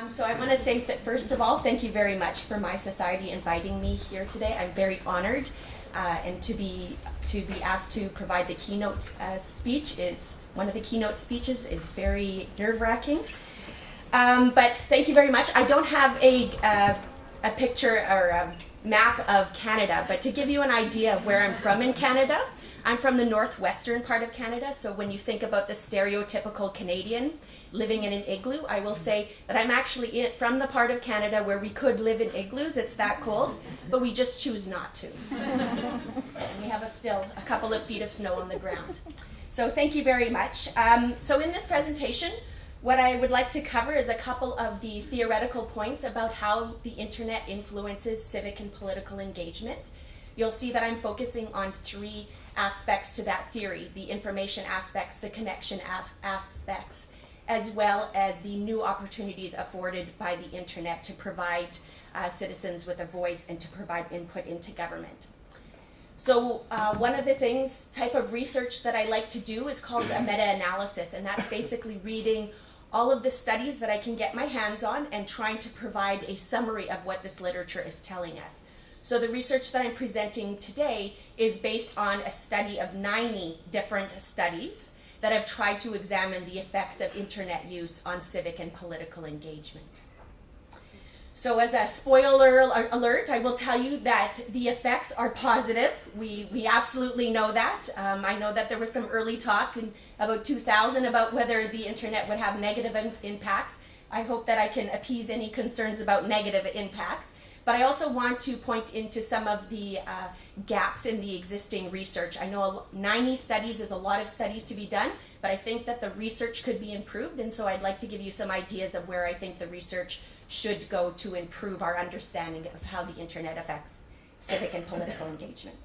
Um, so I want to say that first of all, thank you very much for mySociety inviting me here today. I'm very honored, uh, and to be to be asked to provide the keynote uh, speech is one of the keynote speeches is very nerve wracking. Um, but thank you very much. I don't have a uh, a picture or a map of Canada, but to give you an idea of where I'm from in Canada, I'm from the northwestern part of Canada, so when you think about the stereotypical Canadian living in an igloo, I will say that I'm actually in, from the part of Canada where we could live in igloos. It's that cold, but we just choose not to. and we have a still a couple of feet of snow on the ground. So thank you very much. Um, so in this presentation, what I would like to cover is a couple of the theoretical points about how the internet influences civic and political engagement. You'll see that I'm focusing on three aspects to that theory, the information aspects, the connection as aspects, as well as the new opportunities afforded by the internet to provide uh, citizens with a voice and to provide input into government. So uh, one of the things, type of research that I like to do is called a meta-analysis, and that's basically reading all of the studies that I can get my hands on and trying to provide a summary of what this literature is telling us. So the research that I'm presenting today is based on a study of 90 different studies that have tried to examine the effects of internet use on civic and political engagement. So as a spoiler alert, I will tell you that the effects are positive. We, we absolutely know that. Um, I know that there was some early talk in about 2000 about whether the internet would have negative impacts. I hope that I can appease any concerns about negative impacts. But I also want to point into some of the uh, gaps in the existing research. I know 90 studies is a lot of studies to be done, but I think that the research could be improved, and so I'd like to give you some ideas of where I think the research should go to improve our understanding of how the internet affects civic and political engagement.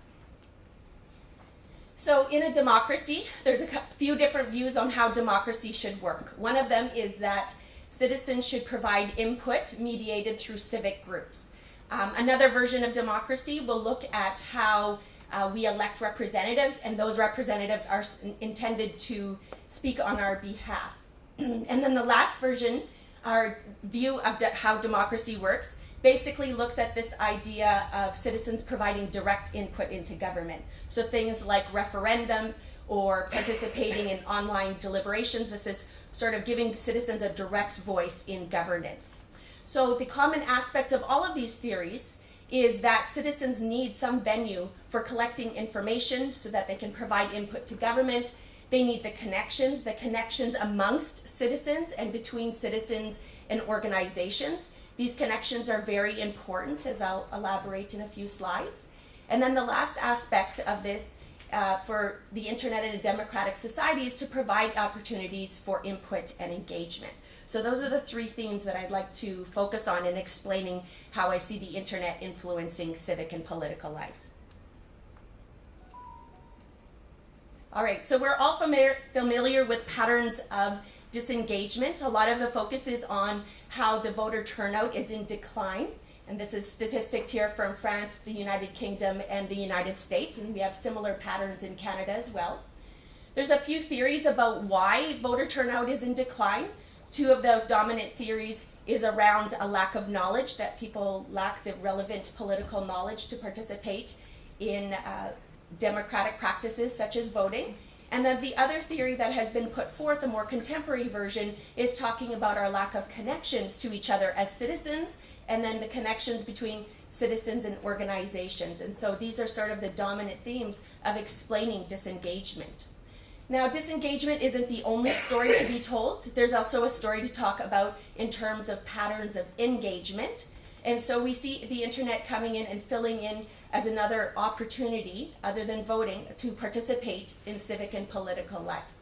So in a democracy, there's a few different views on how democracy should work. One of them is that citizens should provide input mediated through civic groups. Um, another version of democracy will look at how uh, we elect representatives, and those representatives are intended to speak on our behalf. and then the last version, our view of de how democracy works, basically looks at this idea of citizens providing direct input into government. So things like referendum or participating in online deliberations, this is sort of giving citizens a direct voice in governance. So the common aspect of all of these theories is that citizens need some venue for collecting information so that they can provide input to government. They need the connections, the connections amongst citizens and between citizens and organizations. These connections are very important, as I'll elaborate in a few slides. And then the last aspect of this uh, for the internet in a democratic society is to provide opportunities for input and engagement. So those are the three themes that I'd like to focus on in explaining how I see the internet influencing civic and political life. All right, so we're all familiar, familiar with patterns of disengagement. A lot of the focus is on how the voter turnout is in decline. And this is statistics here from France, the United Kingdom, and the United States. And we have similar patterns in Canada as well. There's a few theories about why voter turnout is in decline. Two of the dominant theories is around a lack of knowledge, that people lack the relevant political knowledge to participate in uh, democratic practices such as voting. And then the other theory that has been put forth, a more contemporary version, is talking about our lack of connections to each other as citizens, and then the connections between citizens and organizations. And so these are sort of the dominant themes of explaining disengagement. Now, disengagement isn't the only story to be told. There's also a story to talk about in terms of patterns of engagement. And so we see the internet coming in and filling in as another opportunity, other than voting, to participate in civic and political life.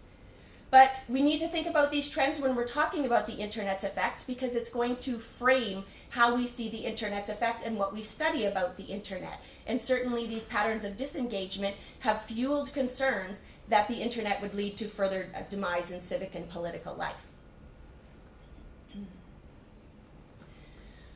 But we need to think about these trends when we're talking about the internet's effect because it's going to frame how we see the internet's effect and what we study about the internet. And certainly these patterns of disengagement have fueled concerns that the internet would lead to further uh, demise in civic and political life.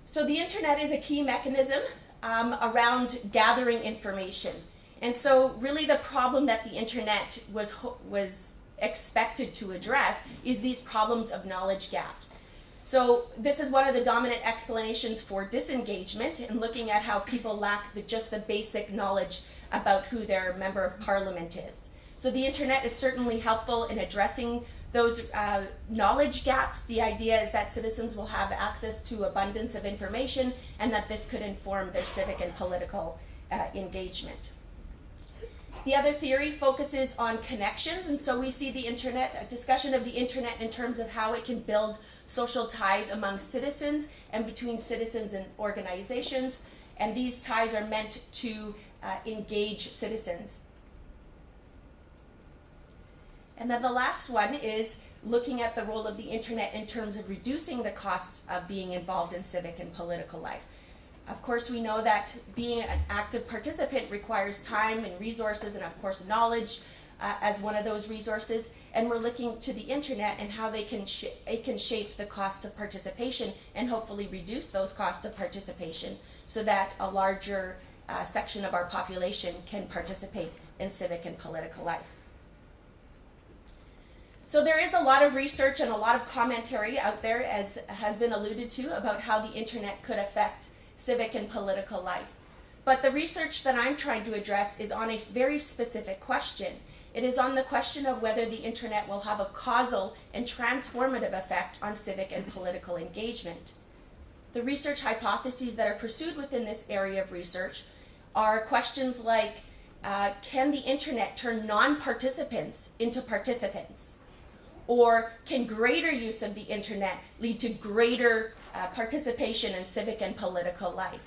So the internet is a key mechanism um, around gathering information. And so really the problem that the internet was, was expected to address is these problems of knowledge gaps. So this is one of the dominant explanations for disengagement and looking at how people lack the, just the basic knowledge about who their member of parliament is. So the internet is certainly helpful in addressing those uh, knowledge gaps. The idea is that citizens will have access to abundance of information and that this could inform their civic and political uh, engagement. The other theory focuses on connections, and so we see the internet, a discussion of the internet in terms of how it can build social ties among citizens and between citizens and organizations, and these ties are meant to uh, engage citizens. And then the last one is looking at the role of the internet in terms of reducing the costs of being involved in civic and political life. Of course, we know that being an active participant requires time and resources, and of course, knowledge uh, as one of those resources. And we're looking to the internet and how they can it can shape the cost of participation and hopefully reduce those costs of participation, so that a larger uh, section of our population can participate in civic and political life. So there is a lot of research and a lot of commentary out there, as has been alluded to, about how the internet could affect civic and political life. But the research that I'm trying to address is on a very specific question. It is on the question of whether the internet will have a causal and transformative effect on civic and political engagement. The research hypotheses that are pursued within this area of research are questions like, uh, can the internet turn non-participants into participants? Or can greater use of the internet lead to greater uh, participation in civic and political life?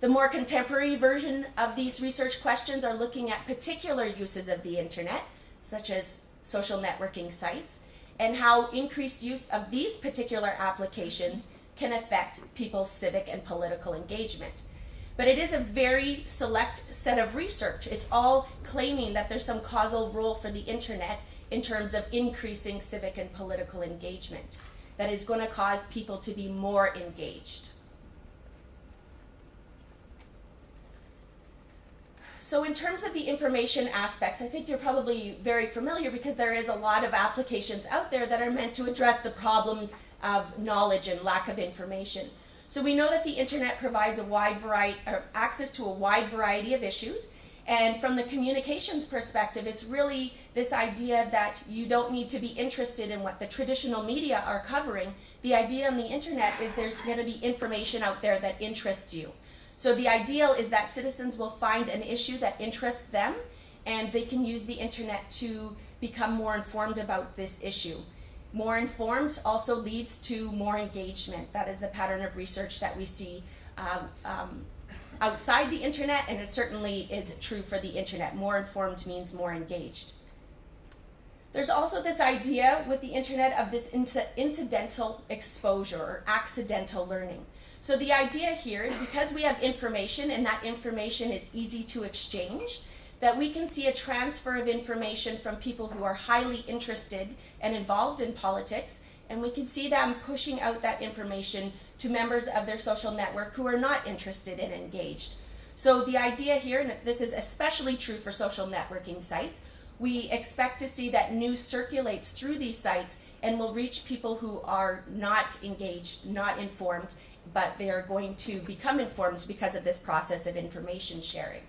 The more contemporary version of these research questions are looking at particular uses of the internet, such as social networking sites, and how increased use of these particular applications can affect people's civic and political engagement. But it is a very select set of research. It's all claiming that there's some causal role for the internet in terms of increasing civic and political engagement that is going to cause people to be more engaged. So in terms of the information aspects, I think you're probably very familiar because there is a lot of applications out there that are meant to address the problems of knowledge and lack of information. So we know that the internet provides a wide variety, access to a wide variety of issues, and from the communications perspective, it's really this idea that you don't need to be interested in what the traditional media are covering. The idea on the internet is there's going to be information out there that interests you. So the ideal is that citizens will find an issue that interests them and they can use the internet to become more informed about this issue. More informed also leads to more engagement. That is the pattern of research that we see um, um, outside the internet, and it certainly is true for the internet. More informed means more engaged. There's also this idea with the internet of this incidental exposure or accidental learning. So the idea here is because we have information and that information is easy to exchange, that we can see a transfer of information from people who are highly interested and involved in politics, and we can see them pushing out that information to members of their social network who are not interested and engaged. So the idea here, and this is especially true for social networking sites, we expect to see that news circulates through these sites and will reach people who are not engaged, not informed, but they are going to become informed because of this process of information sharing.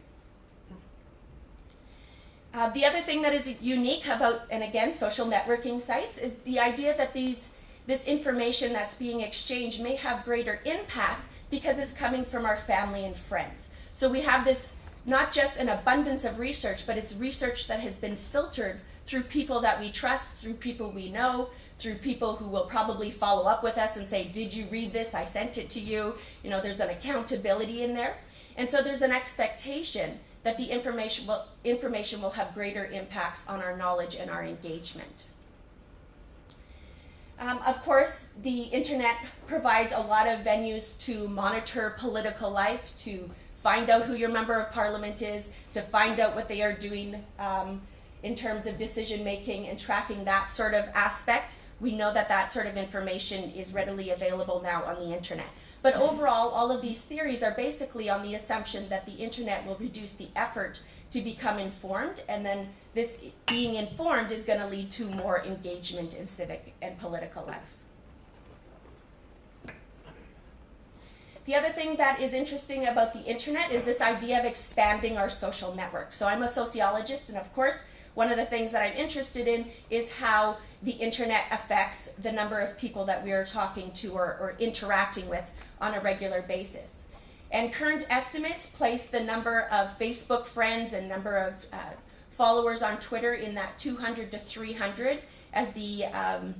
Uh, the other thing that is unique about, and again, social networking sites, is the idea that these this information that's being exchanged may have greater impact because it's coming from our family and friends. So we have this not just an abundance of research, but it's research that has been filtered through people that we trust, through people we know, through people who will probably follow up with us and say, Did you read this? I sent it to you. You know, there's an accountability in there. And so there's an expectation that the information will, information will have greater impacts on our knowledge and our engagement. Um, of course, the internet provides a lot of venues to monitor political life, to find out who your member of parliament is, to find out what they are doing um, in terms of decision making and tracking that sort of aspect. We know that that sort of information is readily available now on the internet. But overall, all of these theories are basically on the assumption that the internet will reduce the effort to become informed, and then this being informed is going to lead to more engagement in civic and political life. The other thing that is interesting about the internet is this idea of expanding our social network. So I'm a sociologist, and of course, one of the things that I'm interested in is how the internet affects the number of people that we are talking to or, or interacting with on a regular basis. And current estimates place the number of Facebook friends and number of uh, followers on Twitter in that 200 to 300 as the um,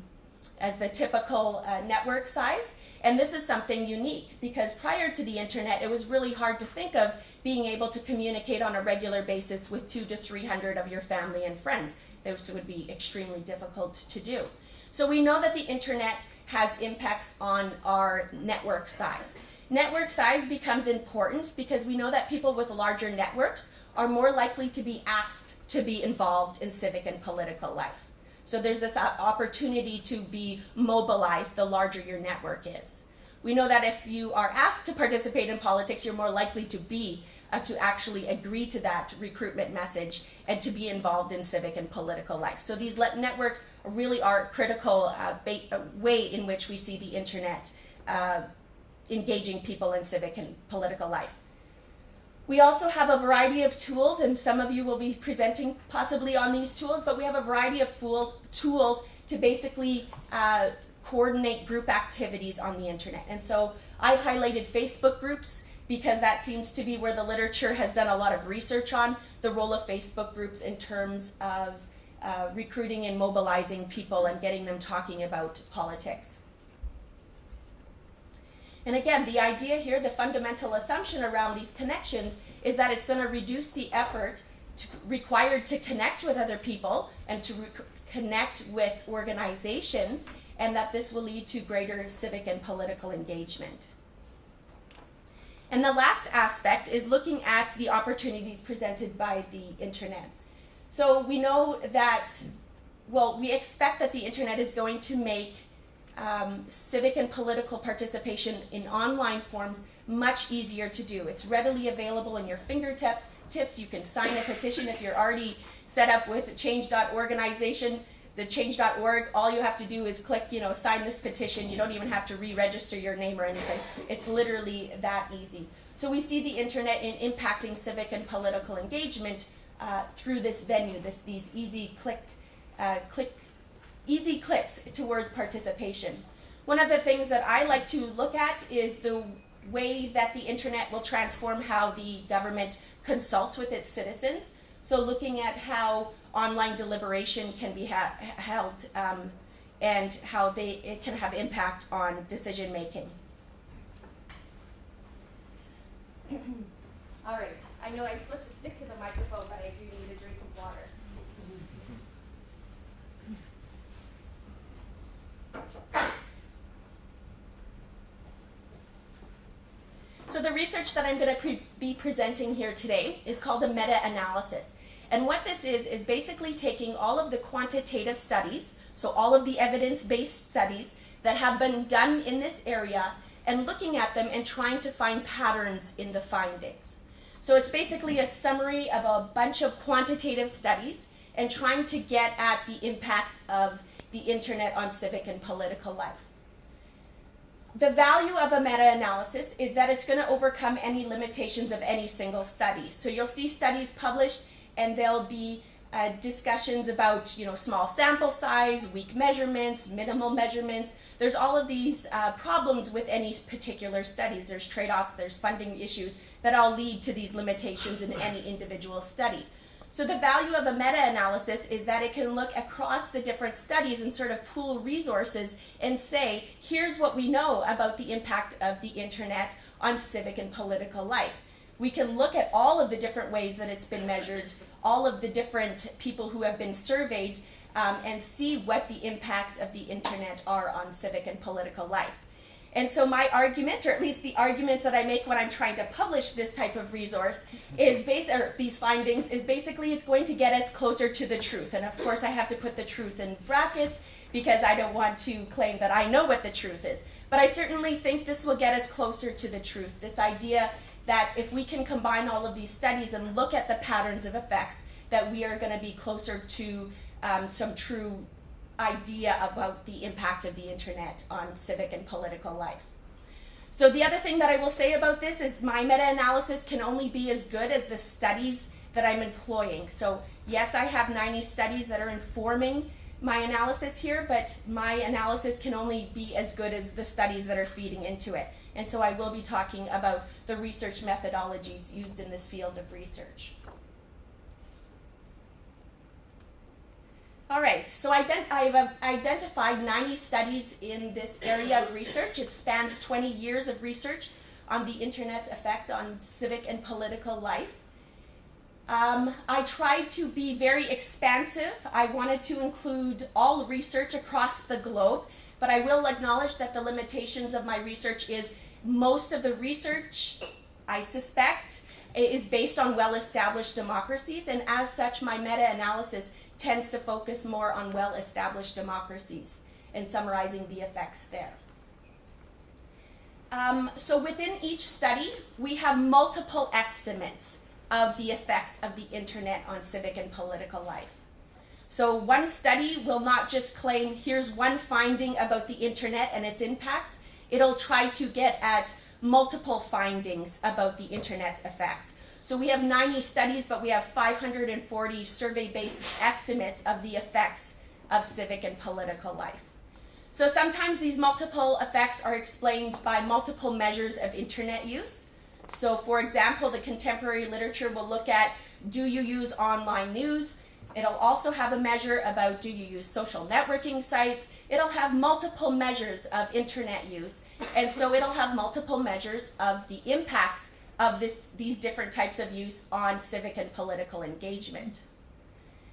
as the typical uh, network size. And this is something unique because prior to the internet, it was really hard to think of being able to communicate on a regular basis with two to 300 of your family and friends. Those would be extremely difficult to do. So we know that the internet has impacts on our network size. Network size becomes important because we know that people with larger networks are more likely to be asked to be involved in civic and political life. So there's this opportunity to be mobilized the larger your network is. We know that if you are asked to participate in politics, you're more likely to be uh, to actually agree to that recruitment message and to be involved in civic and political life. So these networks really are a critical uh, uh, way in which we see the internet uh, engaging people in civic and political life. We also have a variety of tools, and some of you will be presenting possibly on these tools, but we have a variety of fools, tools to basically uh, coordinate group activities on the internet. And so I've highlighted Facebook groups because that seems to be where the literature has done a lot of research on the role of Facebook groups in terms of uh, recruiting and mobilizing people and getting them talking about politics. And again, the idea here, the fundamental assumption around these connections is that it's going to reduce the effort to, required to connect with other people and to connect with organizations, and that this will lead to greater civic and political engagement. And the last aspect is looking at the opportunities presented by the internet. So we know that, well, we expect that the internet is going to make um, civic and political participation in online forms much easier to do. It's readily available in your fingertips. Tips. You can sign a petition if you're already set up with change.organization, the change.org. All you have to do is click, you know, sign this petition. You don't even have to re-register your name or anything. It's literally that easy. So we see the internet in impacting civic and political engagement uh, through this venue, this these easy click, uh, click easy clicks towards participation. One of the things that I like to look at is the way that the internet will transform how the government consults with its citizens. So looking at how online deliberation can be held um, and how they, it can have impact on decision making. All right, I know I'm supposed to stick to the microphone, but I do need a So the research that I'm going to pre be presenting here today is called a meta-analysis. And what this is, is basically taking all of the quantitative studies, so all of the evidence-based studies that have been done in this area and looking at them and trying to find patterns in the findings. So it's basically a summary of a bunch of quantitative studies and trying to get at the impacts of the internet on civic and political life the value of a meta-analysis is that it's going to overcome any limitations of any single study. So you'll see studies published and there'll be uh, discussions about you know small sample size, weak measurements, minimal measurements. There's all of these uh, problems with any particular studies. There's trade-offs, there's funding issues that all lead to these limitations in any individual study. So the value of a meta-analysis is that it can look across the different studies and sort of pool resources and say, here's what we know about the impact of the internet on civic and political life. We can look at all of the different ways that it's been measured, all of the different people who have been surveyed, um, and see what the impacts of the internet are on civic and political life. And so my argument, or at least the argument that I make when I'm trying to publish this type of resource, is based or these findings is basically it's going to get us closer to the truth. And of course, I have to put the truth in brackets because I don't want to claim that I know what the truth is. But I certainly think this will get us closer to the truth. This idea that if we can combine all of these studies and look at the patterns of effects, that we are going to be closer to um, some true idea about the impact of the internet on civic and political life. So the other thing that I will say about this is my meta-analysis can only be as good as the studies that I'm employing. So yes, I have 90 studies that are informing my analysis here, but my analysis can only be as good as the studies that are feeding into it. And so I will be talking about the research methodologies used in this field of research. All right, so ident I've identified 90 studies in this area of research. It spans 20 years of research on the internet's effect on civic and political life. Um, I tried to be very expansive. I wanted to include all research across the globe, but I will acknowledge that the limitations of my research is most of the research, I suspect, is based on well-established democracies, and as such, my meta-analysis tends to focus more on well-established democracies and summarizing the effects there. Um, so within each study, we have multiple estimates of the effects of the internet on civic and political life. So one study will not just claim, here's one finding about the internet and its impacts. It'll try to get at multiple findings about the internet's effects. So we have 90 studies, but we have 540 survey-based estimates of the effects of civic and political life. So sometimes these multiple effects are explained by multiple measures of internet use. So for example, the contemporary literature will look at do you use online news? It'll also have a measure about do you use social networking sites? It'll have multiple measures of internet use. And so it'll have multiple measures of the impacts of this, these different types of use on civic and political engagement.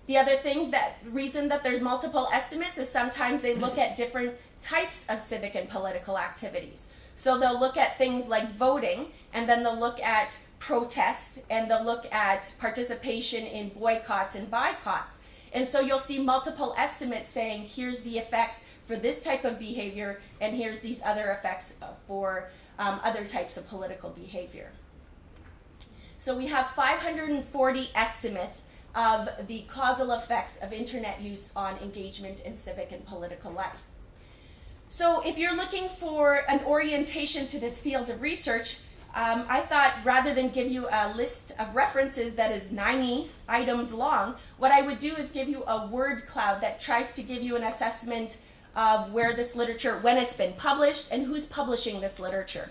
The other thing that reason that there's multiple estimates is sometimes they look at different types of civic and political activities. So they'll look at things like voting, and then they'll look at protest, and they'll look at participation in boycotts and boycotts. And so you'll see multiple estimates saying, here's the effects for this type of behavior, and here's these other effects for um, other types of political behavior. So we have 540 estimates of the causal effects of internet use on engagement in civic and political life. So if you're looking for an orientation to this field of research, um, I thought rather than give you a list of references that is 90 items long, what I would do is give you a word cloud that tries to give you an assessment of where this literature, when it's been published, and who's publishing this literature.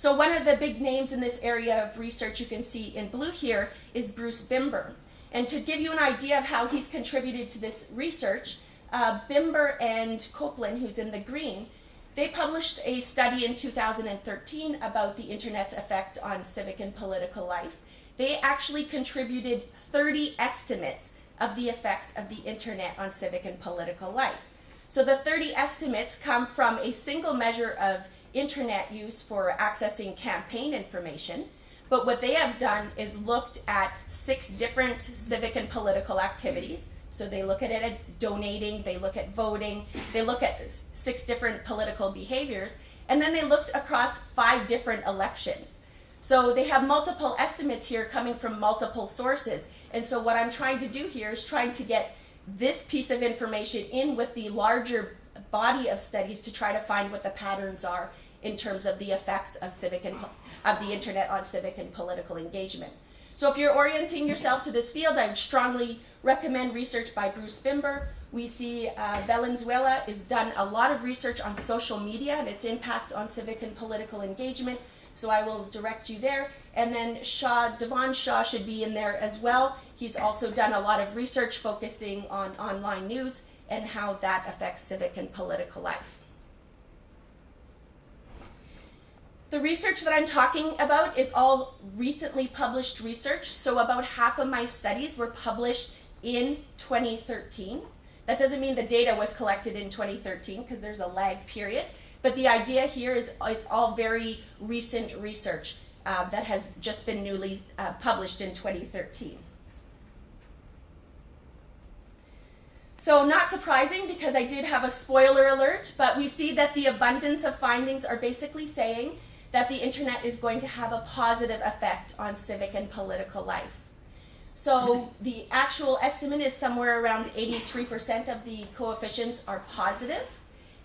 So one of the big names in this area of research you can see in blue here is Bruce Bimber. And to give you an idea of how he's contributed to this research, uh, Bimber and Copeland, who's in the green, they published a study in 2013 about the internet's effect on civic and political life. They actually contributed 30 estimates of the effects of the internet on civic and political life. So the 30 estimates come from a single measure of internet use for accessing campaign information. But what they have done is looked at six different civic and political activities so they look at it at donating, they look at voting, they look at six different political behaviors, and then they looked across five different elections. So they have multiple estimates here coming from multiple sources. And so what I'm trying to do here is trying to get this piece of information in with the larger body of studies to try to find what the patterns are in terms of the effects of civic and of the internet on civic and political engagement. So if you're orienting yourself to this field, I would strongly recommend research by Bruce Bimber. We see uh, Valenzuela has done a lot of research on social media and its impact on civic and political engagement. So I will direct you there. And then Shah, Dhavan Shah should be in there as well. He's also done a lot of research focusing on online news and how that affects civic and political life. The research that I'm talking about is all recently published research. So about half of my studies were published in 2013. That doesn't mean the data was collected in 2013 because there's a lag period. But the idea here is it's all very recent research uh, that has just been newly uh, published in 2013. So not surprising because I did have a spoiler alert, but we see that the abundance of findings are basically saying that the internet is going to have a positive effect on civic and political life. So mm-hmm. the actual estimate is somewhere around 83% of the coefficients are positive,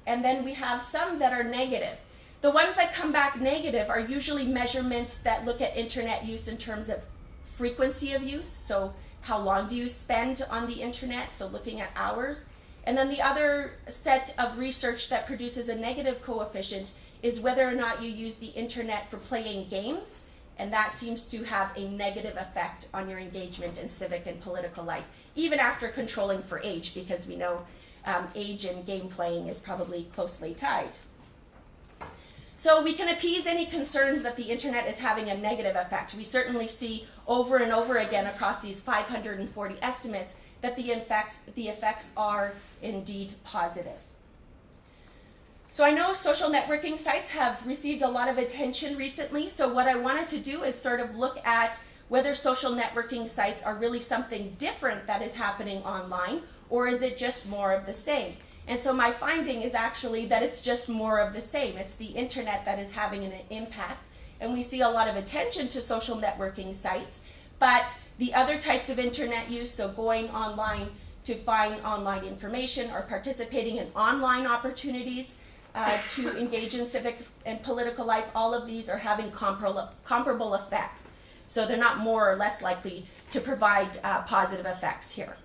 and then we have some that are negative. The ones that come back negative are usually measurements that look at internet use in terms of frequency of use. So, how long do you spend on the internet? So, looking at hours. And then the other set of research that produces a negative coefficient is whether or not you use the internet for playing games. And that seems to have a negative effect on your engagement in civic and political life, even after controlling for age, because we know um, age and game playing is probably closely tied. So we can appease any concerns that the internet is having a negative effect. We certainly see over and over again across these 540 estimates that the, the effects are indeed positive. So I know social networking sites have received a lot of attention recently. So what I wanted to do is sort of look at whether social networking sites are really something different that is happening online or is it just more of the same? And so my finding is actually that it's just more of the same. It's the internet that is having an impact. And we see a lot of attention to social networking sites, but the other types of internet use, so going online to find online information or participating in online opportunities uh, to engage in civic and political life, all of these are having comparable, comparable effects. So they're not more or less likely to provide uh, positive effects here.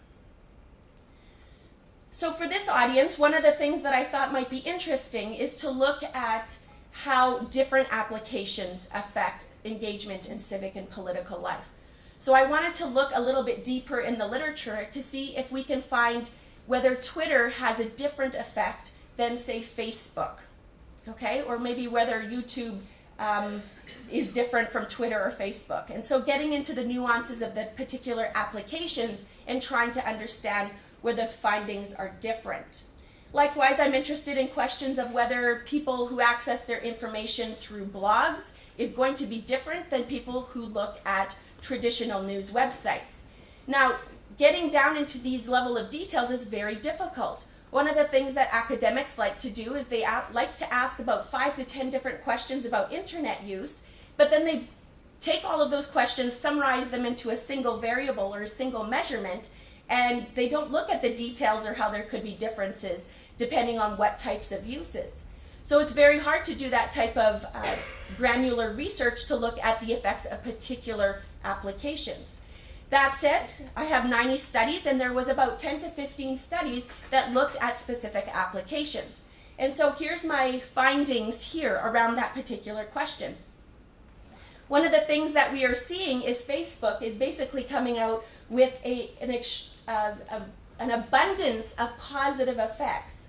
So for this audience, one of the things that I thought might be interesting is to look at how different applications affect engagement in civic and political life. So I wanted to look a little bit deeper in the literature to see if we can find whether Twitter has a different effect than, say, Facebook, okay? Or maybe whether YouTube um, is different from Twitter or Facebook. And so getting into the nuances of the particular applications and trying to understand where the findings are different. Likewise, I'm interested in questions of whether people who access their information through blogs is going to be different than people who look at traditional news websites. Now, getting down into these level of details is very difficult. One of the things that academics like to do is they like to ask about five to ten different questions about internet use, but then they take all of those questions, summarize them into a single variable or a single measurement, and they don't look at the details or how there could be differences depending on what types of uses. So it's very hard to do that type of uh, granular research to look at the effects of particular applications. That said, I have 90 studies and there was about 10 to 15 studies that looked at specific applications. And so here's my findings here around that particular question. One of the things that we are seeing is Facebook is basically coming out with a, an, an abundance of positive effects.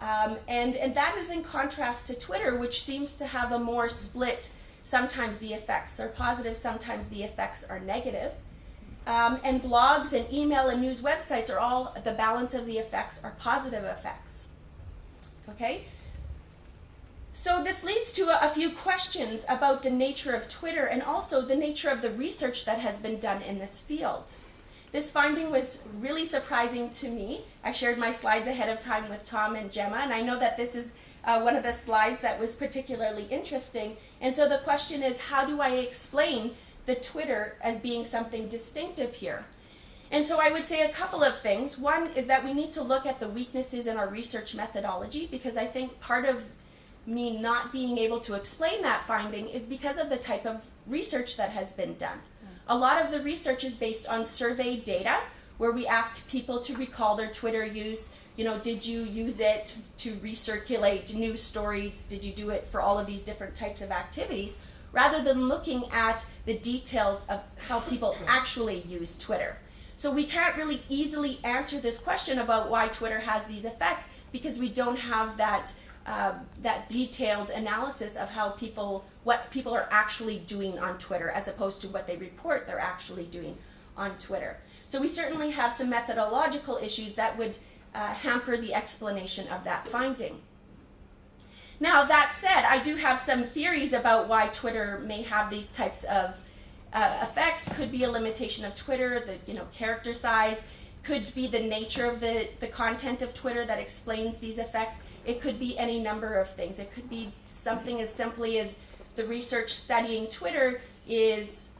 Um, and, and that is in contrast to Twitter, which seems to have a more split, sometimes the effects are positive, sometimes the effects are negative. Um, and blogs and email and news websites are all, the balance of the effects are positive effects. Okay? So this leads to a, a, few questions about the nature of Twitter and also the nature of the research that has been done in this field. This finding was really surprising to me. I shared my slides ahead of time with Tom and Gemma, and I know that this is uh, one of the slides that was particularly interesting. And so the question is, how do I explain the Twitter as being something distinctive here? And so I would say a couple of things. One is that we need to look at the weaknesses in our research methodology because I think part of me not being able to explain that finding is because of the type of research that has been done. A lot of the research is based on survey data where we ask people to recall their Twitter use. You know, did you use it to recirculate news stories? Did you do it for all of these different types of activities? Rather than looking at the details of how people actually use Twitter. So we can't really easily answer this question about why Twitter has these effects because we don't have that uh, that detailed analysis of how people, what people are actually doing on Twitter as opposed to what they report they're actually doing on Twitter. So we certainly have some methodological issues that would uh, hamper the explanation of that finding. Now, that said, I do have some theories about why Twitter may have these types of uh, effects. Could be a limitation of Twitter, the you know character size, could be the nature of the, the content of Twitter that explains these effects. It could be any number of things. It could be something as simply as the research studying Twitter is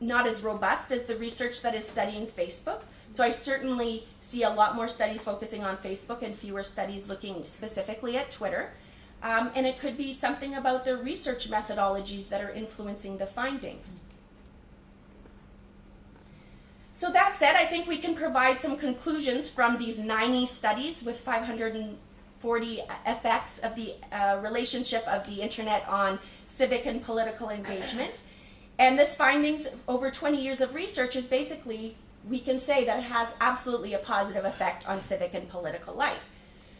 not as robust as the research that is studying Facebook. So I certainly see a lot more studies focusing on Facebook and fewer studies looking specifically at Twitter. Um, and it could be something about the research methodologies that are influencing the findings. So that said, I think we can provide some conclusions from these 90 studies with 540 effects of the uh, relationship of the internet on civic and political engagement. And this findings over 20 years of research is basically, we can say that it has absolutely a positive effect on civic and political life.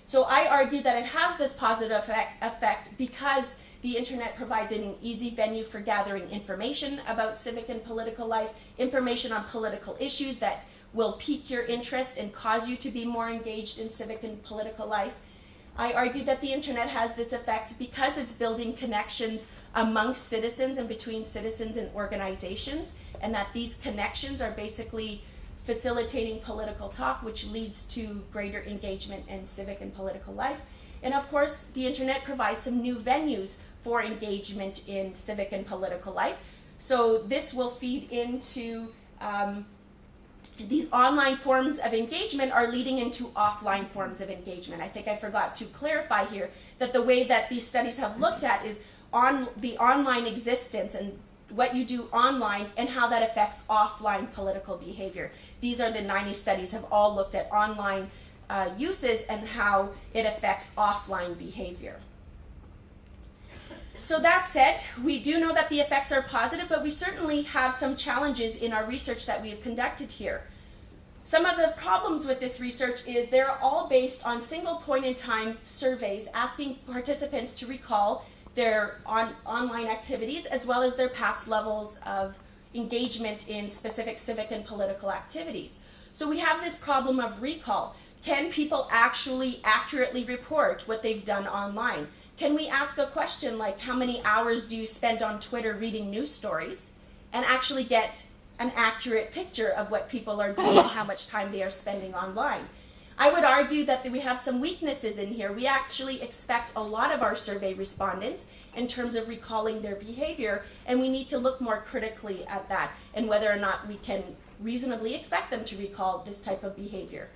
So I argue that it has this positive effect, effect because the internet provides an easy venue for gathering information about civic and political life, information on political issues that will pique your interest and cause you to be more engaged in civic and political life. I argue that the internet has this effect because it's building connections amongst citizens and between citizens and organizations, and that these connections are basically facilitating political talk, which leads to greater engagement in civic and political life. And of course, the internet provides some new venues for engagement in civic and political life. So this will feed into um, these online forms of engagement are leading into offline forms of engagement. I think I forgot to clarify here that the way that these studies have looked at is on the online existence and what you do online and how that affects offline political behavior. These are the 90 studies have all looked at online uh, uses and how it affects offline behavior. So that said, we do know that the effects are positive, but we certainly have some challenges in our research that we have conducted here. Some of the problems with this research is they're all based on single point in time surveys asking participants to recall their on, online activities as well as their past levels of engagement in specific civic and political activities. So we have this problem of recall. Can people actually accurately report what they've done online? Can we ask a question like how many hours do you spend on Twitter reading news stories and actually get an accurate picture of what people are doing and how much time they are spending online? I would argue that we have some weaknesses in here. We actually expect a lot of our survey respondents in terms of recalling their behavior, and we need to look more critically at that and whether or not we can reasonably expect them to recall this type of behavior.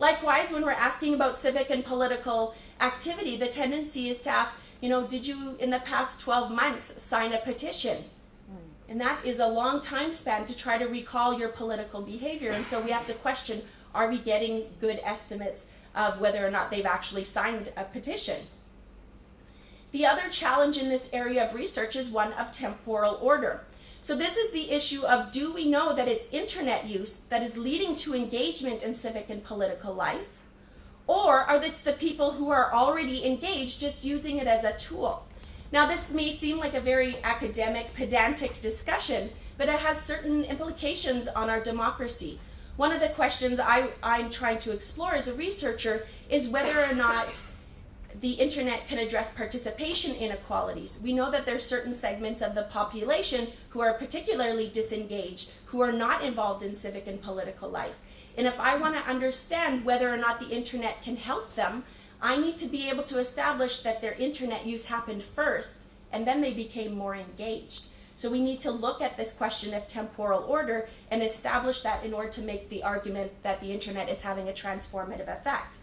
Likewise, when we're asking about civic and political activity, the tendency is to ask, you know, did you in the past 12 months sign a petition? Hmm. And that is a long time span to try to recall your political behavior. And so we have to question, are we getting good estimates of whether or not they've actually signed a petition? The other challenge in this area of research is one of temporal order. So this is the issue of do we know that it's internet use that is leading to engagement in civic and political life? Or are it the people who are already engaged just using it as a tool? Now this may seem like a very academic, pedantic discussion, but it has certain implications on our democracy. One of the questions I, I'm trying to explore as a researcher is whether or not the internet can address participation inequalities. We know that there are certain segments of the population who are particularly disengaged, who are not involved in civic and political life. And if I want to understand whether or not the internet can help them, I need to be able to establish that their internet use happened first and then they became more engaged. So we need to look at this question of temporal order and establish that in order to make the argument that the internet is having a transformative effect.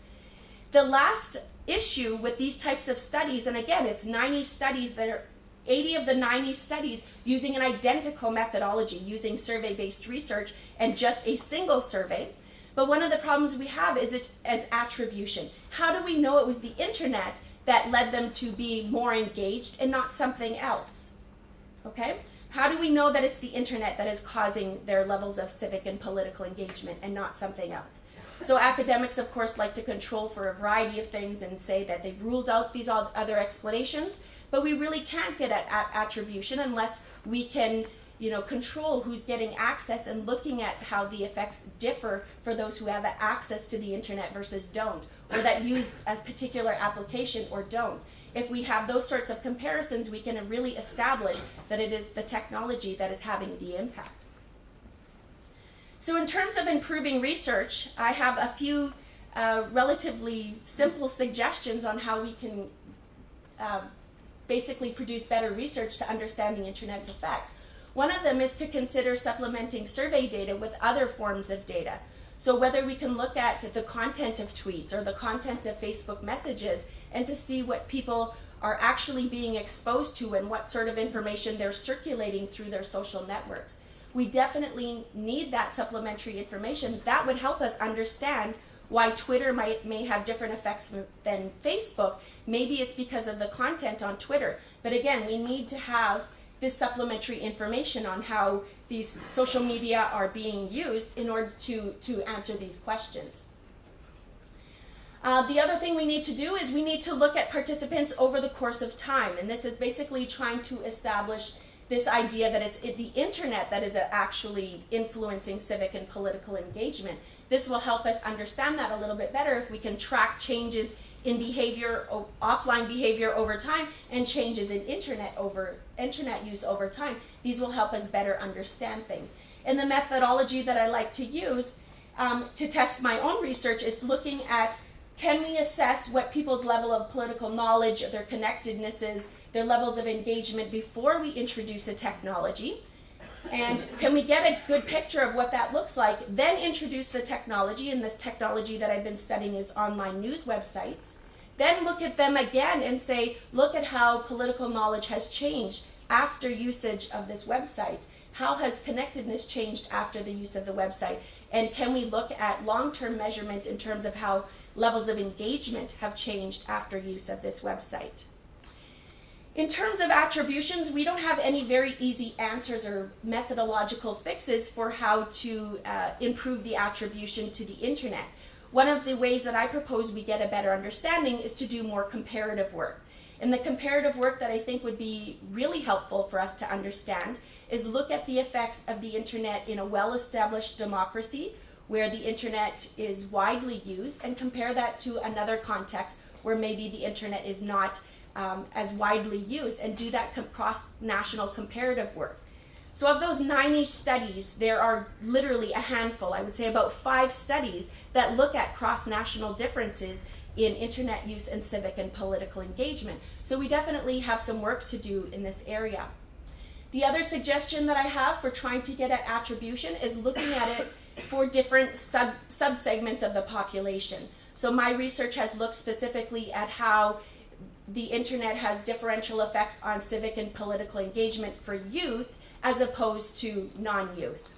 The last issue with these types of studies, and again, it's 90 studies that are 80 of the 90 studies using an identical methodology, using survey-based research and just a single survey. But one of the problems we have is it as attribution. How do we know it was the internet that led them to be more engaged and not something else? Okay? How do we know that it's the internet that is causing their levels of civic and political engagement and not something else? So academics, of course, like to control for a variety of things and say that they've ruled out these other explanations, but we really can't get at, at attribution unless we can you know, control who's getting access and looking at how the effects differ for those who have access to the internet versus don't, or that use a particular application or don't. If we have those sorts of comparisons, we can really establish that it is the technology that is having the impact. So in terms of improving research, I have a few uh, relatively simple suggestions on how we can uh, basically produce better research to understand the internet's effect. One of them is to consider supplementing survey data with other forms of data. So whether we can look at the content of tweets or the content of Facebook messages and to see what people are actually being exposed to and what sort of information they're circulating through their social networks. We definitely need that supplementary information. That would help us understand why Twitter might may have different effects than Facebook. Maybe it's because of the content on Twitter. But again, we need to have this supplementary information on how these social media are being used in order to, to answer these questions. Uh, the other thing we need to do is we need to look at participants over the course of time. And this is basically trying to establish this idea that it's the internet that is actually influencing civic and political engagement. This will help us understand that a little bit better if we can track changes in behavior, offline behavior over time, and changes in internet over internet use over time. These will help us better understand things. And the methodology that I like to use um, to test my own research is looking at can we assess what people's level of political knowledge, their connectedness is, their levels of engagement before we introduce a technology? And can we get a good picture of what that looks like? Then introduce the technology, and this technology that I've been studying is online news websites. Then look at them again and say, look at how political knowledge has changed after usage of this website. How has connectedness changed after the use of the website? And can we look at long-term measurement in terms of how levels of engagement have changed after use of this website? In terms of attributions, we don't have any very easy answers or methodological fixes for how to uh, improve the attribution to the internet. One of the ways that I propose we get a better understanding is to do more comparative work. And the comparative work that I think would be really helpful for us to understand is look at the effects of the internet in a well-established democracy where the internet is widely used and compare that to another context where maybe the internet is not um, as widely used and do that cross-national comparative work. So of those 90 studies, there are literally a handful, I would say about five studies that look at cross-national differences in internet use and civic and political engagement. So we definitely have some work to do in this area. The other suggestion that I have for trying to get at attribution is looking at it for different sub subsegments of the population. So my research has looked specifically at how the internet has differential effects on civic and political engagement for youth as opposed to non-youth.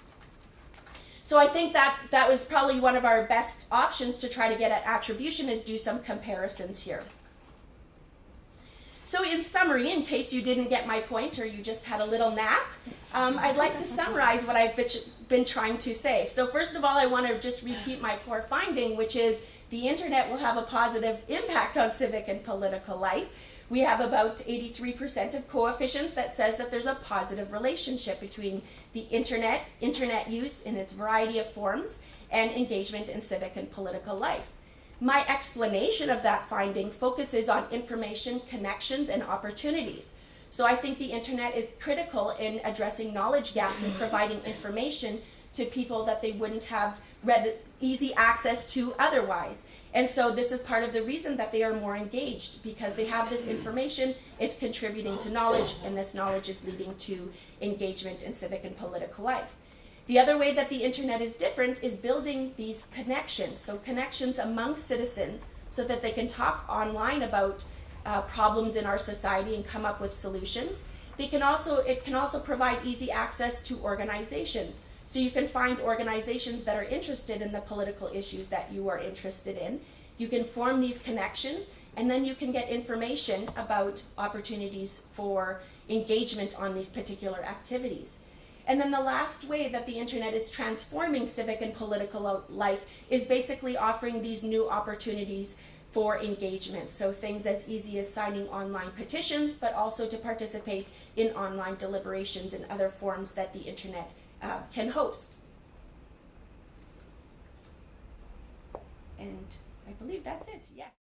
So I think that that was probably one of our best options to try to get at attribution is do some comparisons here. So in summary, in case you didn't get my point or you just had a little nap, um, I'd like to summarize what I've been trying to say. So first of all, I want to just repeat my core finding, which is the internet will have a positive impact on civic and political life. We have about 83% of coefficients that says that there's a positive relationship between the internet, internet use in its variety of forms, and engagement in civic and political life. My explanation of that finding focuses on information, connections, and opportunities. So I think the internet is critical in addressing knowledge gaps and providing information to people that they wouldn't have read easy access to otherwise. And so this is part of the reason that they are more engaged because they have this information, it's contributing to knowledge, and this knowledge is leading to engagement in civic and political life. The other way that the internet is different is building these connections, so connections among citizens so that they can talk online about uh, problems in our society and come up with solutions. They can also, it can also provide easy access to organizations. So you can find organizations that are interested in the political issues that you are interested in. You can form these connections and then you can get information about opportunities for engagement on these particular activities. And then the last way that the internet is transforming civic and political life is basically offering these new opportunities for engagement. So things as easy as signing online petitions, but also to participate in online deliberations and other forms that the internet uh, can host. And I believe that's it, yes.